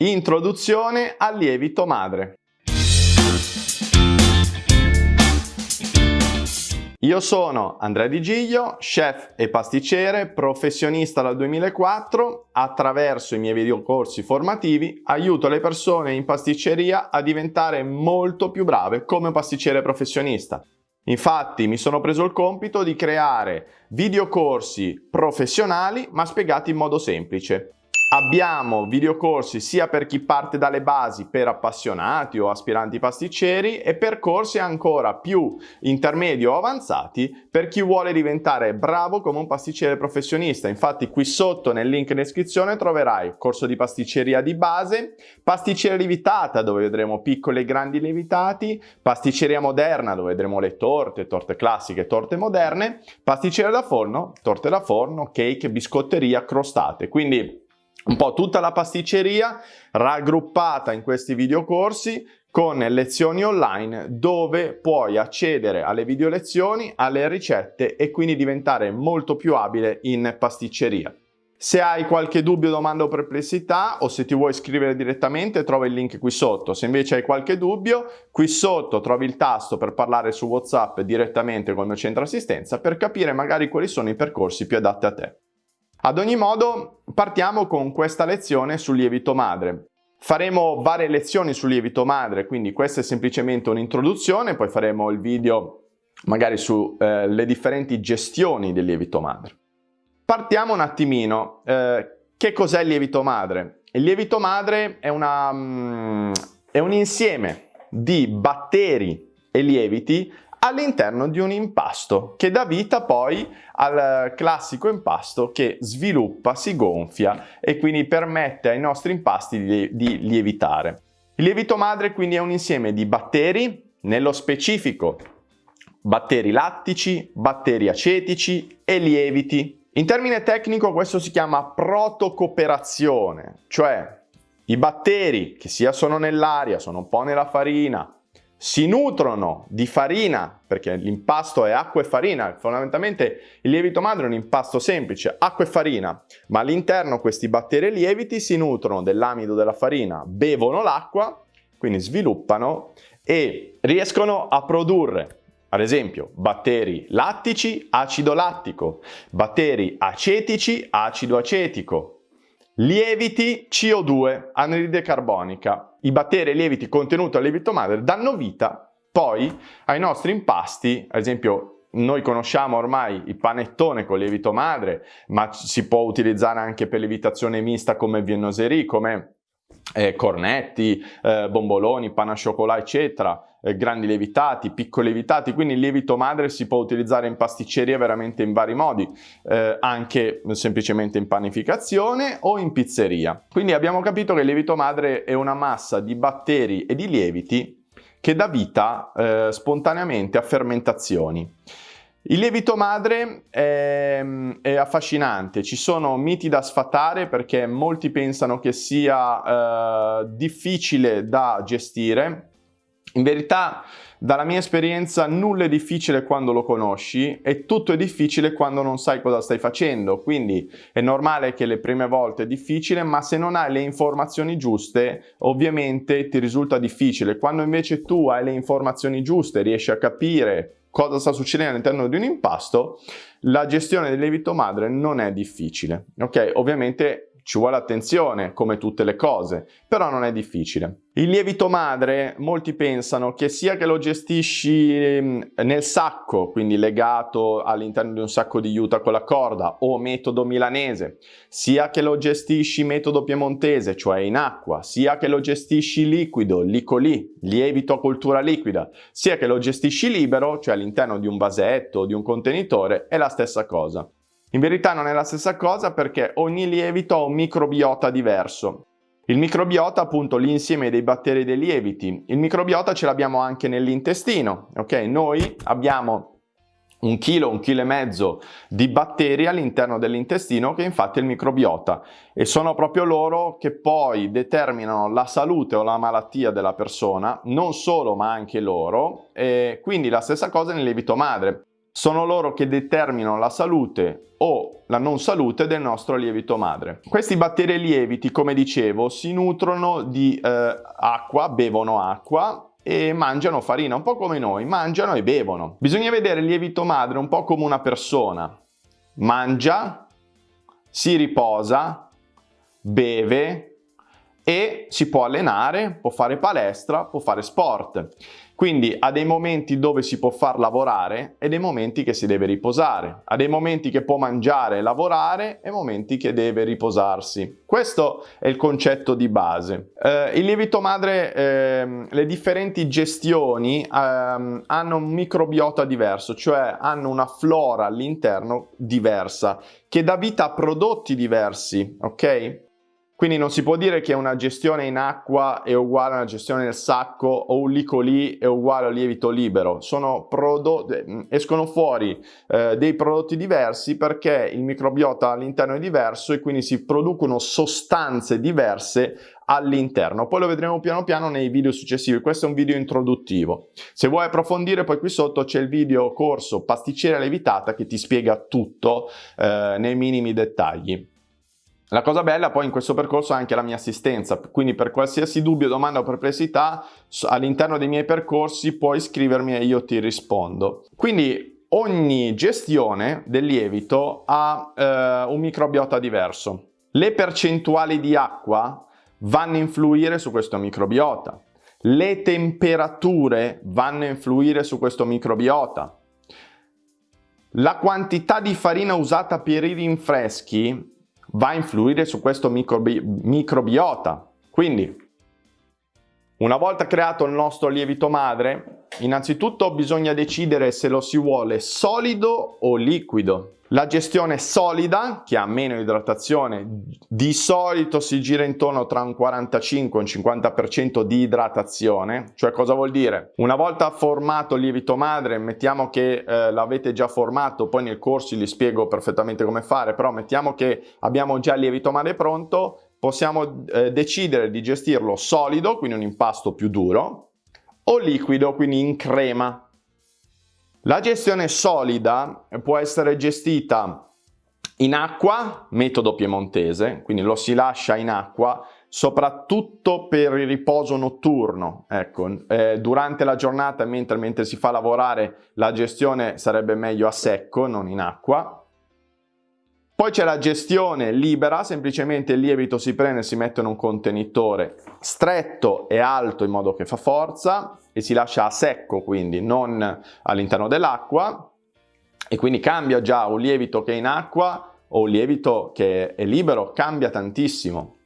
Introduzione al lievito madre. Io sono Andrea Di Giglio, chef e pasticcere, professionista dal 2004. Attraverso i miei videocorsi formativi aiuto le persone in pasticceria a diventare molto più brave come pasticcere professionista. Infatti mi sono preso il compito di creare videocorsi professionali ma spiegati in modo semplice. Abbiamo videocorsi sia per chi parte dalle basi per appassionati o aspiranti pasticceri e percorsi ancora più intermedi o avanzati per chi vuole diventare bravo come un pasticcere professionista. Infatti qui sotto nel link in descrizione troverai corso di pasticceria di base, pasticceria lievitata dove vedremo piccoli e grandi lievitati, pasticceria moderna dove vedremo le torte, torte classiche, torte moderne, pasticceria da forno, torte da forno, cake, biscotteria, crostate. Quindi un po' tutta la pasticceria raggruppata in questi videocorsi con lezioni online dove puoi accedere alle video lezioni, alle ricette e quindi diventare molto più abile in pasticceria. Se hai qualche dubbio, domanda o perplessità o se ti vuoi iscrivere direttamente trovi il link qui sotto. Se invece hai qualche dubbio, qui sotto trovi il tasto per parlare su WhatsApp direttamente con il mio centro assistenza per capire magari quali sono i percorsi più adatti a te. Ad ogni modo partiamo con questa lezione sul lievito madre. Faremo varie lezioni sul lievito madre, quindi questa è semplicemente un'introduzione, poi faremo il video magari sulle eh, differenti gestioni del lievito madre. Partiamo un attimino, eh, che cos'è il lievito madre? Il lievito madre è, una, mm, è un insieme di batteri e lieviti all'interno di un impasto che dà vita poi al classico impasto che sviluppa, si gonfia e quindi permette ai nostri impasti di, di lievitare. Il lievito madre quindi è un insieme di batteri, nello specifico batteri lattici, batteri acetici e lieviti. In termine tecnico questo si chiama protocooperazione, cioè i batteri che sia sono nell'aria, sono un po' nella farina, si nutrono di farina, perché l'impasto è acqua e farina, fondamentalmente il lievito madre è un impasto semplice, acqua e farina, ma all'interno questi batteri lieviti si nutrono dell'amido della farina, bevono l'acqua, quindi sviluppano e riescono a produrre ad esempio batteri lattici, acido lattico, batteri acetici, acido acetico, Lieviti CO2, anidride carbonica. I batteri e lieviti contenuti al lievito madre danno vita poi ai nostri impasti, ad esempio noi conosciamo ormai il panettone con lievito madre, ma si può utilizzare anche per lievitazione mista come viennoserie, come eh, cornetti, eh, bomboloni, panna cioccolà eccetera, eh, grandi lievitati, piccoli lievitati, quindi il lievito madre si può utilizzare in pasticceria veramente in vari modi, eh, anche semplicemente in panificazione o in pizzeria. Quindi abbiamo capito che il lievito madre è una massa di batteri e di lieviti che dà vita eh, spontaneamente a fermentazioni. Il lievito madre è, è, affascinante, ci sono miti da sfatare perché molti pensano che sia eh, difficile da gestire. In verità, dalla mia esperienza, nulla è difficile quando lo conosci e tutto è difficile quando non sai cosa stai facendo. Quindi è normale che le prime volte è difficile, ma se non hai le informazioni giuste, ovviamente ti risulta difficile. Quando invece tu hai le informazioni giuste, riesci a capire cosa sta succedendo all'interno di un impasto, la gestione del lievito madre non è difficile. Ok, ovviamente ci vuole attenzione, come tutte le cose, però non è difficile. Il lievito madre, molti pensano che sia che lo gestisci ehm, nel sacco, quindi legato all'interno di un sacco di juta con la corda, o metodo milanese, sia che lo gestisci metodo piemontese, cioè in acqua, sia che lo gestisci liquido, licolì, lievito a cultura liquida, sia che lo gestisci libero, cioè all'interno di un vasetto o di un contenitore, è la stessa cosa. In verità non è la stessa cosa perché ogni lievito ha un microbiota diverso. Il microbiota appunto l'insieme dei batteri dei lieviti. Il microbiota ce l'abbiamo anche nell'intestino, ok? Noi abbiamo un chilo, un chilo e mezzo di batteri all'interno dell'intestino che infatti è il microbiota e sono proprio loro che poi determinano la salute o la malattia della persona, non solo ma anche loro e quindi la stessa cosa nel lievito madre. Sono loro che determinano la salute o la non salute del nostro lievito madre. Questi batteri lieviti, come dicevo, si nutrono di eh, acqua, bevono acqua e mangiano farina, un po' come noi, mangiano e bevono. Bisogna vedere il lievito madre un po' come una persona. Mangia, si riposa, beve e si può allenare, può fare palestra, può fare sport. Quindi ha dei momenti dove si può far lavorare e dei momenti che si deve riposare. Ha dei momenti che può mangiare e lavorare e momenti che deve riposarsi. Questo è il concetto di base. Eh, il lievito madre, eh, le differenti gestioni eh, hanno un microbiota diverso, cioè hanno una flora all'interno diversa che dà vita a prodotti diversi, ok? Quindi non si può dire che una gestione in acqua è uguale a una gestione nel sacco o un licolì è uguale al lievito libero. Prodotti, escono fuori eh, dei prodotti diversi perché il microbiota all'interno è diverso e quindi si producono sostanze diverse all'interno. Poi lo vedremo piano piano nei video successivi. Questo è un video introduttivo. Se vuoi approfondire poi qui sotto c'è il video corso pasticcera levitata che ti spiega tutto eh, nei minimi dettagli. La cosa bella poi in questo percorso è anche la mia assistenza, quindi per qualsiasi dubbio, domanda o perplessità all'interno dei miei percorsi puoi scrivermi e io ti rispondo. Quindi ogni gestione del lievito ha eh, un microbiota diverso. Le percentuali di acqua vanno a influire su questo microbiota. Le temperature vanno a influire su questo microbiota. La quantità di farina usata per i rinfreschi va a influire su questo microbi microbiota. Quindi, una volta creato il nostro lievito madre, innanzitutto bisogna decidere se lo si vuole solido o liquido. La gestione solida, che ha meno idratazione, di solito si gira intorno tra un 45 e un 50% di idratazione. Cioè cosa vuol dire? Una volta formato il lievito madre, mettiamo che eh, l'avete già formato, poi nel corso vi spiego perfettamente come fare, però mettiamo che abbiamo già il lievito madre pronto, possiamo eh, decidere di gestirlo solido, quindi un impasto più duro, o liquido, quindi in crema, la gestione solida può essere gestita in acqua, metodo piemontese, quindi lo si lascia in acqua, soprattutto per il riposo notturno. Ecco, eh, durante la giornata, mentre, mentre si fa lavorare, la gestione sarebbe meglio a secco, non in acqua. Poi c'è la gestione libera, semplicemente il lievito si prende e si mette in un contenitore stretto e alto in modo che fa forza e si lascia a secco, quindi non all'interno dell'acqua e quindi cambia già un lievito che è in acqua o un lievito che è libero, cambia tantissimo.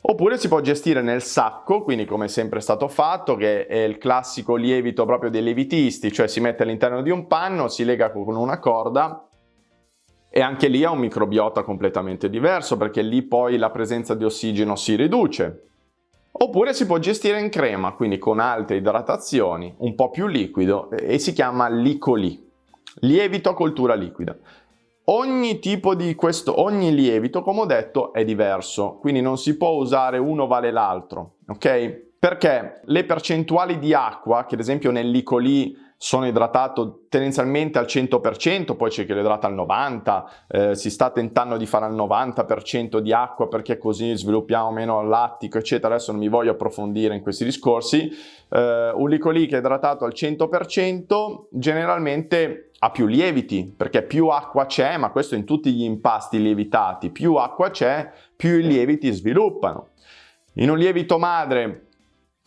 Oppure si può gestire nel sacco, quindi come è sempre stato fatto, che è il classico lievito proprio dei lievitisti, cioè si mette all'interno di un panno, si lega con una corda e anche lì ha un microbiota completamente diverso perché lì poi la presenza di ossigeno si riduce. Oppure si può gestire in crema, quindi con alte idratazioni, un po' più liquido e si chiama licolì, lievito a coltura liquida. Ogni tipo di questo, ogni lievito, come ho detto, è diverso, quindi non si può usare uno vale l'altro, ok? Perché le percentuali di acqua, che ad esempio nel licolì sono idratato tendenzialmente al 100%, poi c'è chi lo idrata al 90%, eh, si sta tentando di fare al 90% di acqua perché così sviluppiamo meno lattico, eccetera. Adesso non mi voglio approfondire in questi discorsi. Eh, un licolì che è idratato al 100% generalmente ha più lieviti, perché più acqua c'è, ma questo in tutti gli impasti lievitati, più acqua c'è, più i lieviti sviluppano. In un lievito madre,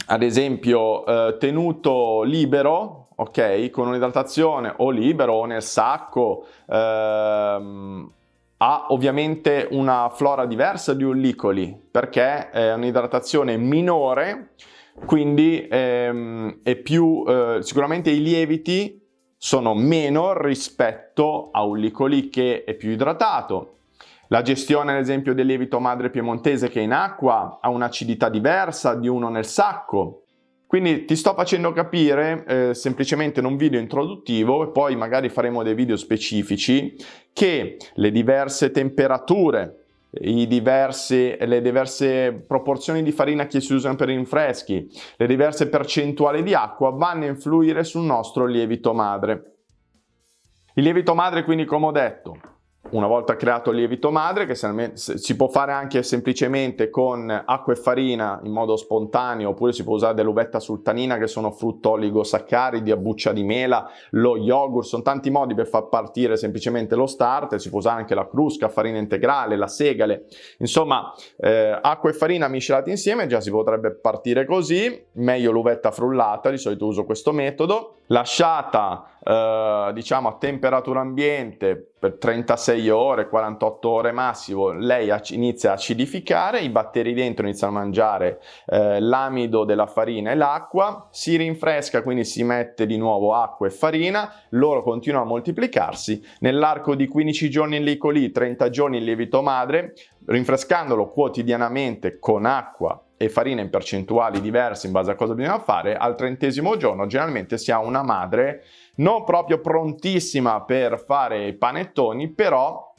ad esempio, eh, tenuto libero, ok? Con un'idratazione o libero o nel sacco, ehm, ha ovviamente una flora diversa di un licoli perché è un'idratazione minore, quindi ehm, è più, eh, sicuramente i lieviti sono meno rispetto a un licoli che è più idratato. La gestione ad esempio del lievito madre piemontese che è in acqua ha un'acidità diversa di uno nel sacco, quindi ti sto facendo capire eh, semplicemente in un video introduttivo e poi magari faremo dei video specifici che le diverse temperature, diversi, le diverse proporzioni di farina che si usano per rinfreschi, le diverse percentuali di acqua vanno a influire sul nostro lievito madre. Il lievito madre quindi come ho detto una volta creato il lievito madre, che si può fare anche semplicemente con acqua e farina in modo spontaneo, oppure si può usare dell'uvetta sultanina che sono frutto oligosaccaridi, a buccia di mela, lo yogurt, sono tanti modi per far partire semplicemente lo starter, si può usare anche la crusca, farina integrale, la segale, insomma eh, acqua e farina miscelati insieme già si potrebbe partire così, meglio l'uvetta frullata, di solito uso questo metodo, lasciata eh, diciamo a temperatura ambiente per 36 ore, 48 ore massimo, lei inizia a acidificare, i batteri dentro iniziano a mangiare eh, l'amido della farina e l'acqua, si rinfresca, quindi si mette di nuovo acqua e farina, loro continuano a moltiplicarsi, nell'arco di 15 giorni in lico lì, 30 giorni in lievito madre, rinfrescandolo quotidianamente con acqua e farina in percentuali diverse in base a cosa bisogna fare, al trentesimo giorno generalmente si ha una madre non proprio prontissima per fare i panettoni, però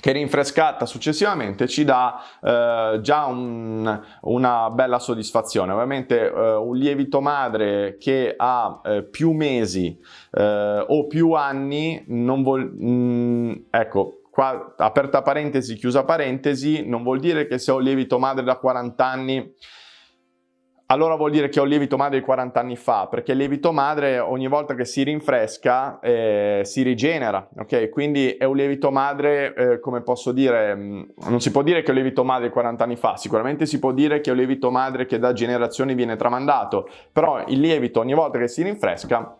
che rinfrescata successivamente ci dà eh, già un, una bella soddisfazione. Ovviamente eh, un lievito madre che ha eh, più mesi eh, o più anni non vuol... Mm, ecco, qua aperta parentesi, chiusa parentesi, non vuol dire che se ho lievito madre da 40 anni allora vuol dire che ho il lievito madre di 40 anni fa, perché il lievito madre ogni volta che si rinfresca eh, si rigenera, ok? Quindi è un lievito madre, eh, come posso dire, mm, non si può dire che è un lievito madre di 40 anni fa, sicuramente si può dire che è un lievito madre che da generazioni viene tramandato, però il lievito ogni volta che si rinfresca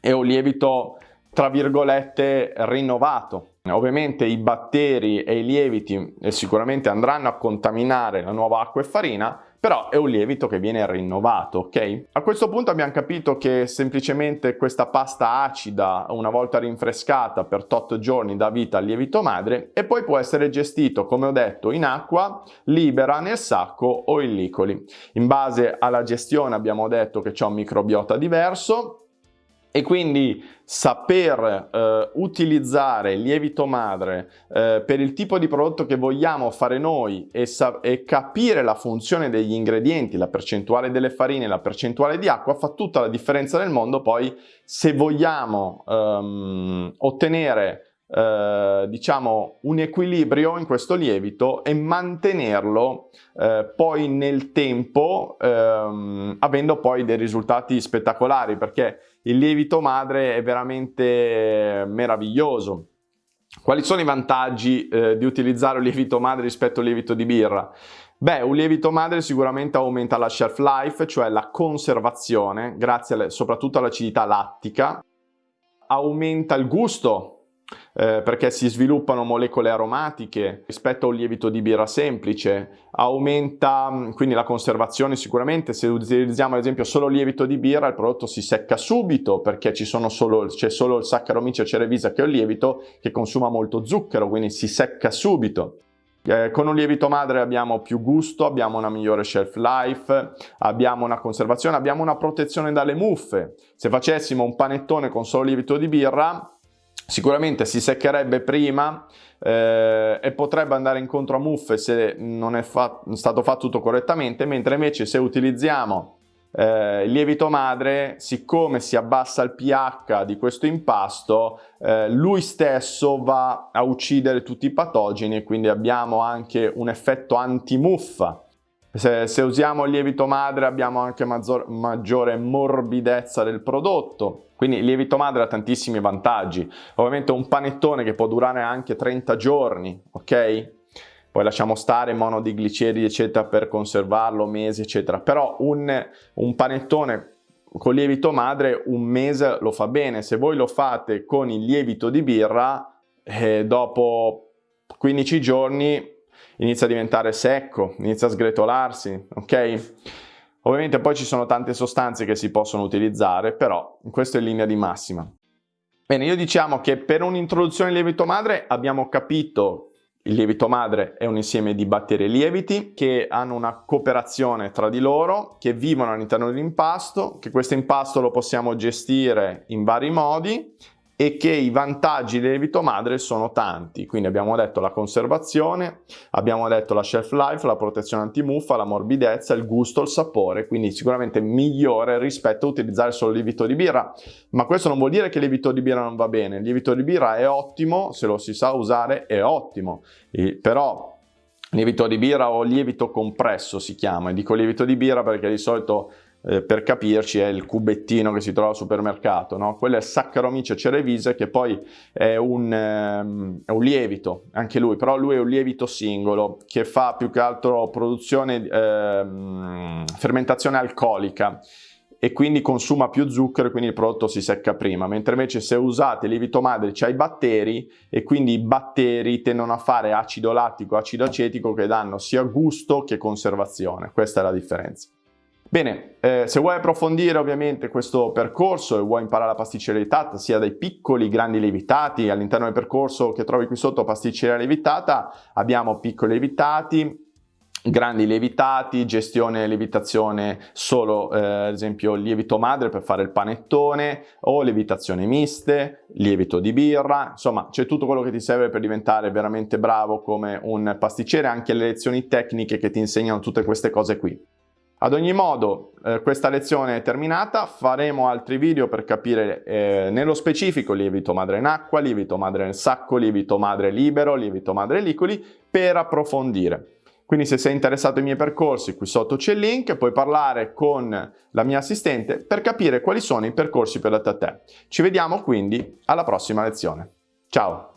è un lievito tra virgolette rinnovato. Ovviamente i batteri e i lieviti eh, sicuramente andranno a contaminare la nuova acqua e farina, però è un lievito che viene rinnovato, ok? A questo punto abbiamo capito che semplicemente questa pasta acida, una volta rinfrescata per 8 giorni, dà vita al lievito madre e poi può essere gestito, come ho detto, in acqua libera, nel sacco o in licoli. In base alla gestione abbiamo detto che c'è un microbiota diverso, e quindi saper eh, utilizzare il lievito madre eh, per il tipo di prodotto che vogliamo fare noi e, e, capire la funzione degli ingredienti, la percentuale delle farine, la percentuale di acqua fa tutta la differenza nel mondo. Poi se vogliamo ehm, ottenere eh, diciamo un equilibrio in questo lievito e mantenerlo eh, poi nel tempo ehm, avendo poi dei risultati spettacolari perché il lievito madre è veramente meraviglioso quali sono i vantaggi eh, di utilizzare un lievito madre rispetto al lievito di birra? Beh, un lievito madre sicuramente aumenta la shelf life, cioè la conservazione, grazie alle, soprattutto all'acidità lattica, aumenta il gusto eh, perché si sviluppano molecole aromatiche rispetto a un lievito di birra semplice, aumenta mm, quindi la conservazione sicuramente, se utilizziamo ad esempio solo lievito di birra il prodotto si secca subito perché c'è solo, solo il Saccharomyces cerevisiae che è un lievito che consuma molto zucchero, quindi si secca subito. Eh, con un lievito madre abbiamo più gusto, abbiamo una migliore shelf life, abbiamo una conservazione, abbiamo una protezione dalle muffe. Se facessimo un panettone con solo lievito di birra, Sicuramente si seccherebbe prima eh, e potrebbe andare incontro a muffe se non è fa stato fatto tutto correttamente, mentre invece se utilizziamo eh, lievito madre, siccome si abbassa il pH di questo impasto, eh, lui stesso va a uccidere tutti i patogeni e quindi abbiamo anche un effetto antimuffa. Se, se, usiamo il lievito madre abbiamo anche maggior, maggiore morbidezza del prodotto, quindi il lievito madre ha tantissimi vantaggi. Ovviamente un panettone che può durare anche 30 giorni, ok? Poi lasciamo stare monodigliceridi eccetera per conservarlo, mesi eccetera, però un, un panettone con lievito madre un mese lo fa bene, se voi lo fate con il lievito di birra eh, dopo 15 giorni inizia a diventare secco, inizia a sgretolarsi, ok? Ovviamente poi ci sono tante sostanze che si possono utilizzare, però questo è in linea di massima. Bene, io diciamo che per un'introduzione al lievito madre abbiamo capito il lievito madre è un insieme di batteri e lieviti che hanno una cooperazione tra di loro, che vivono all'interno dell'impasto, che questo impasto lo possiamo gestire in vari modi e che i vantaggi del lievito madre sono tanti, quindi abbiamo detto la conservazione, abbiamo detto la shelf life, la protezione antimuffa, la morbidezza, il gusto, il sapore, quindi sicuramente migliore rispetto a utilizzare solo il lievito di birra, ma questo non vuol dire che il lievito di birra non va bene, il lievito di birra è ottimo, se lo si sa usare è ottimo, e, però lievito di birra o lievito compresso si chiama, e dico lievito di birra perché di solito eh, per capirci è il cubettino che si trova al supermercato, no? quello è Saccharomyces cerevisiae che poi è un, ehm, è un, lievito, anche lui, però lui è un lievito singolo che fa più che altro produzione, ehm, fermentazione alcolica e quindi consuma più zucchero e quindi il prodotto si secca prima, mentre invece se usate lievito madre c'è i batteri e quindi i batteri tendono a fare acido lattico, acido acetico che danno sia gusto che conservazione, questa è la differenza. Bene, eh, se vuoi approfondire ovviamente questo percorso e vuoi imparare la pasticceria levitata sia dai piccoli grandi lievitati, all'interno del percorso che trovi qui sotto pasticceria levitata abbiamo piccoli lievitati, grandi lievitati, gestione lievitazione solo eh, ad esempio lievito madre per fare il panettone o lievitazione miste, lievito di birra, insomma c'è tutto quello che ti serve per diventare veramente bravo come un pasticcere, anche le lezioni tecniche che ti insegnano tutte queste cose qui. Ad ogni modo eh, questa lezione è terminata, faremo altri video per capire eh, nello specifico lievito madre in acqua, lievito madre nel sacco, lievito madre libero, lievito madre licoli per approfondire. Quindi se sei interessato ai miei percorsi qui sotto c'è il link, puoi parlare con la mia assistente per capire quali sono i percorsi per te. Ci vediamo quindi alla prossima lezione. Ciao!